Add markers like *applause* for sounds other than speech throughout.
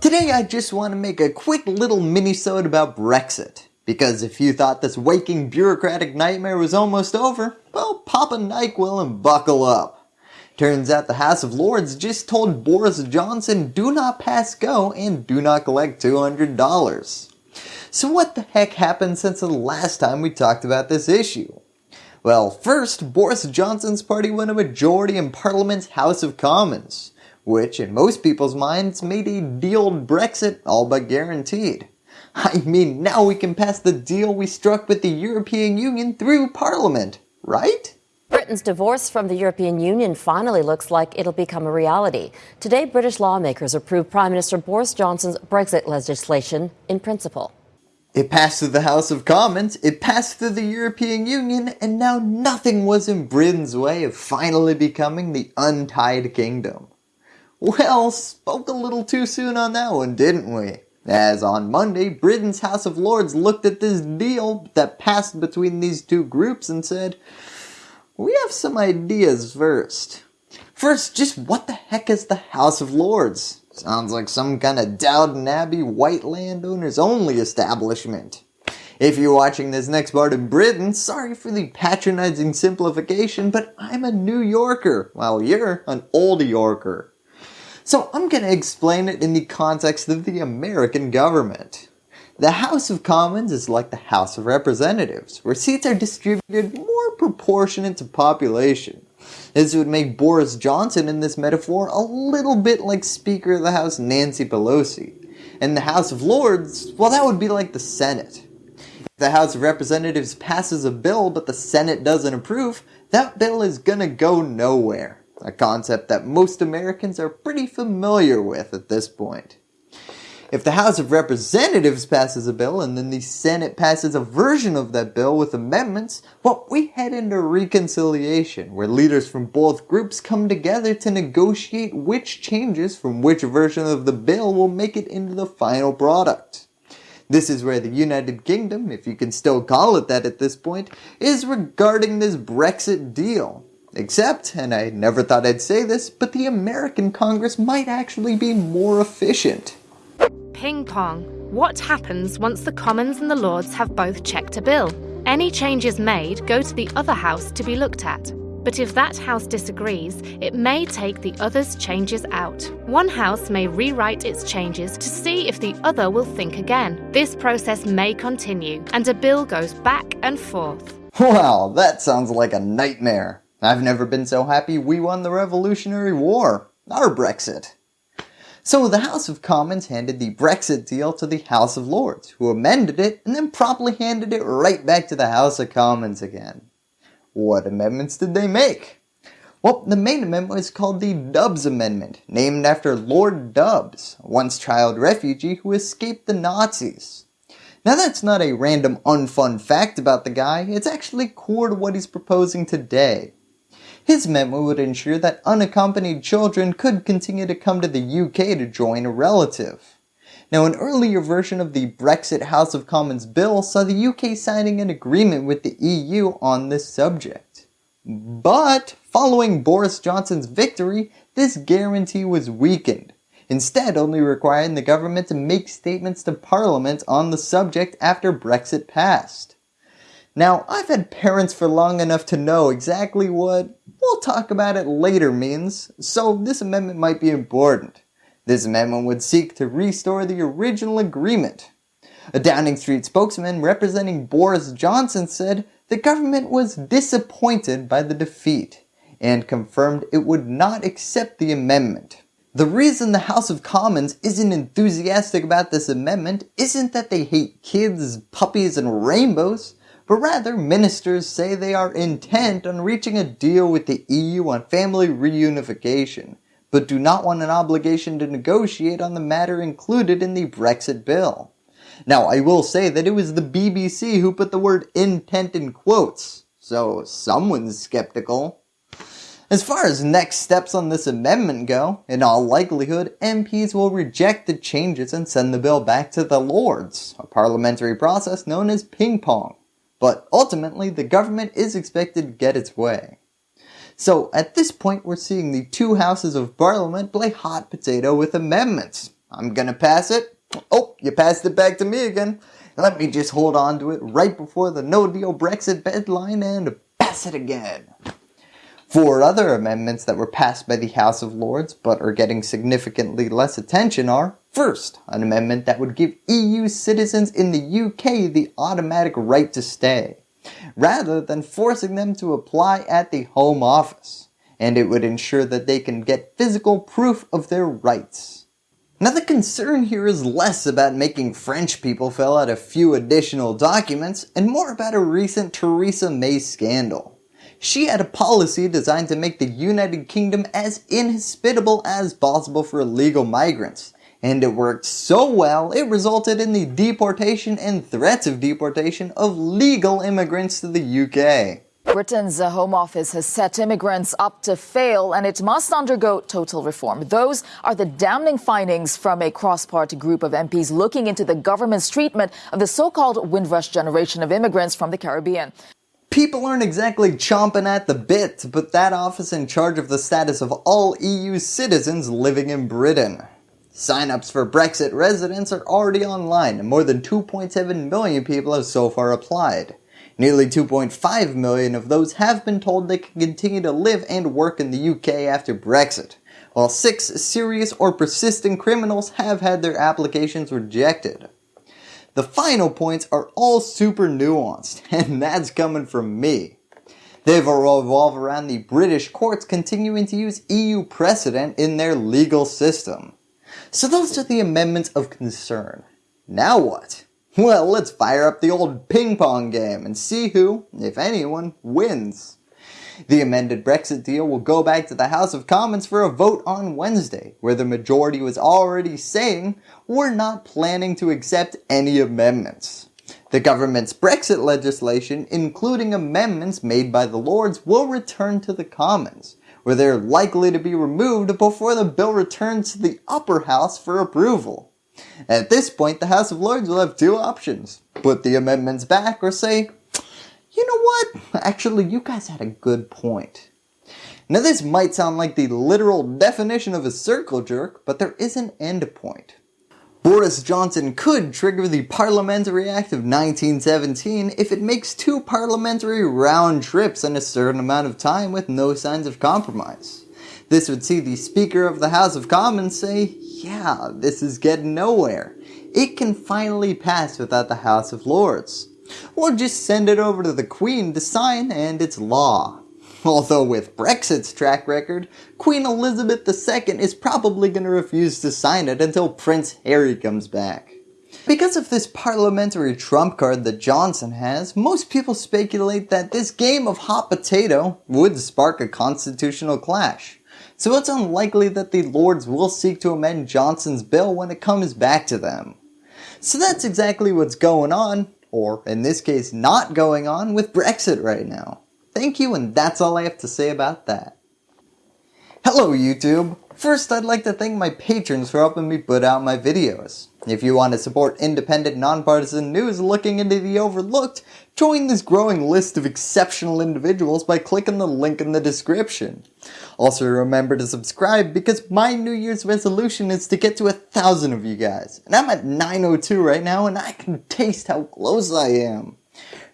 Today I just want to make a quick little mini-sode about Brexit. Because if you thought this waking bureaucratic nightmare was almost over, well pop a NyQuil and buckle up. Turns out the House of Lords just told Boris Johnson do not pass go and do not collect $200. So what the heck happened since the last time we talked about this issue? Well first, Boris Johnson's party won a majority in Parliament's House of Commons which in most people's minds made a dealed Brexit all but guaranteed. *laughs* I mean now we can pass the deal we struck with the European Union through Parliament, right? Britain's divorce from the European Union finally looks like it'll become a reality. Today British lawmakers approved Prime Minister Boris Johnson's Brexit legislation in principle. It passed through the House of Commons, it passed through the European Union, and now nothing was in Britain's way of finally becoming the untied kingdom. Well, spoke a little too soon on that one, didn't we? As on Monday, Britain's House of Lords looked at this deal that passed between these two groups and said, we have some ideas first. First, just what the heck is the House of Lords? Sounds like some kind of Downton Abbey white landowners only establishment. If you're watching this next part in Britain, sorry for the patronizing simplification, but I'm a New Yorker, while you're an Old Yorker. So I'm going to explain it in the context of the American government. The House of Commons is like the House of Representatives, where seats are distributed more proportionate to population. This would make Boris Johnson in this metaphor a little bit like Speaker of the House Nancy Pelosi. And the House of Lords, well that would be like the Senate. If the House of Representatives passes a bill but the Senate doesn't approve, that bill is gonna go nowhere a concept that most Americans are pretty familiar with at this point. If the House of Representatives passes a bill and then the Senate passes a version of that bill with amendments, well we head into reconciliation where leaders from both groups come together to negotiate which changes from which version of the bill will make it into the final product. This is where the United Kingdom, if you can still call it that at this point, is regarding this Brexit deal Except, and I never thought I'd say this, but the American Congress might actually be more efficient. Ping pong. What happens once the Commons and the Lords have both checked a bill? Any changes made go to the other house to be looked at. But if that house disagrees, it may take the other's changes out. One house may rewrite its changes to see if the other will think again. This process may continue, and a bill goes back and forth. Wow, that sounds like a nightmare. I've never been so happy we won the Revolutionary War, our Brexit. So the House of Commons handed the Brexit deal to the House of Lords, who amended it and then promptly handed it right back to the House of Commons again. What amendments did they make? Well, the main amendment is called the Dubs Amendment, named after Lord Dubs, once child refugee who escaped the Nazis. Now that's not a random unfun fact about the guy, it's actually core to what he's proposing today. His memo would ensure that unaccompanied children could continue to come to the UK to join a relative. Now an earlier version of the Brexit House of Commons bill saw the UK signing an agreement with the EU on this subject. But following Boris Johnson's victory, this guarantee was weakened, instead only requiring the government to make statements to Parliament on the subject after Brexit passed. Now, I've had parents for long enough to know exactly what we'll talk about it later means, so this amendment might be important. This amendment would seek to restore the original agreement. A Downing Street spokesman representing Boris Johnson said the government was disappointed by the defeat and confirmed it would not accept the amendment. The reason the House of Commons isn't enthusiastic about this amendment isn't that they hate kids, puppies, and rainbows but rather ministers say they are intent on reaching a deal with the EU on family reunification, but do not want an obligation to negotiate on the matter included in the Brexit bill. Now I will say that it was the BBC who put the word intent in quotes, so someone's skeptical. As far as next steps on this amendment go, in all likelihood MPs will reject the changes and send the bill back to the Lords, a parliamentary process known as ping pong but ultimately the government is expected to get its way. So at this point we're seeing the two houses of parliament play hot potato with amendments. I'm gonna pass it. Oh, you passed it back to me again. Let me just hold on to it right before the no deal Brexit deadline and pass it again. Four other amendments that were passed by the House of Lords but are getting significantly less attention are First, an amendment that would give EU citizens in the UK the automatic right to stay, rather than forcing them to apply at the Home Office, and it would ensure that they can get physical proof of their rights. Now the concern here is less about making French people fill out a few additional documents and more about a recent Theresa May scandal. She had a policy designed to make the United Kingdom as inhospitable as possible for illegal migrants, and it worked so well it resulted in the deportation and threats of deportation of legal immigrants to the UK. Britain's uh, Home Office has set immigrants up to fail and it must undergo total reform. Those are the damning findings from a cross-party group of MPs looking into the government's treatment of the so-called Windrush generation of immigrants from the Caribbean. People aren't exactly chomping at the bit to put that office in charge of the status of all EU citizens living in Britain. Sign-ups for Brexit residents are already online and more than 2.7 million people have so far applied. Nearly 2.5 million of those have been told they can continue to live and work in the UK after Brexit, while 6 serious or persistent criminals have had their applications rejected. The final points are all super nuanced, *laughs* and that's coming from me. They revolve around the British courts continuing to use EU precedent in their legal system. So those are the amendments of concern. Now what? Well, let's fire up the old ping pong game and see who, if anyone, wins. The amended Brexit deal will go back to the House of Commons for a vote on Wednesday, where the majority was already saying we're not planning to accept any amendments. The government's Brexit legislation, including amendments made by the Lords, will return to the Commons, where they're likely to be removed before the bill returns to the upper house for approval. At this point, the House of Lords will have two options. Put the amendments back or say, you know what, actually you guys had a good point. Now this might sound like the literal definition of a circle jerk, but there is an end point. Boris Johnson could trigger the Parliamentary Act of 1917 if it makes two parliamentary round trips in a certain amount of time with no signs of compromise. This would see the Speaker of the House of Commons say, yeah, this is getting nowhere. It can finally pass without the House of Lords. Or just send it over to the Queen to sign and it's law. *laughs* Although with Brexit's track record, Queen Elizabeth II is probably going to refuse to sign it until Prince Harry comes back. Because of this parliamentary trump card that Johnson has, most people speculate that this game of hot potato would spark a constitutional clash. So it's unlikely that the Lords will seek to amend Johnson's bill when it comes back to them. So that's exactly what's going on, or in this case not going on, with Brexit right now. Thank you and that's all I have to say about that. Hello YouTube! First I'd like to thank my patrons for helping me put out my videos. If you want to support independent nonpartisan news looking into the overlooked, join this growing list of exceptional individuals by clicking the link in the description. Also remember to subscribe because my new year's resolution is to get to a thousand of you guys. And I'm at 902 right now and I can taste how close I am.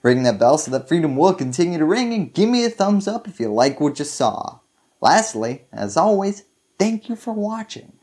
Ring that bell so that freedom will continue to ring and give me a thumbs up if you like what you saw. Lastly, as always, thank you for watching.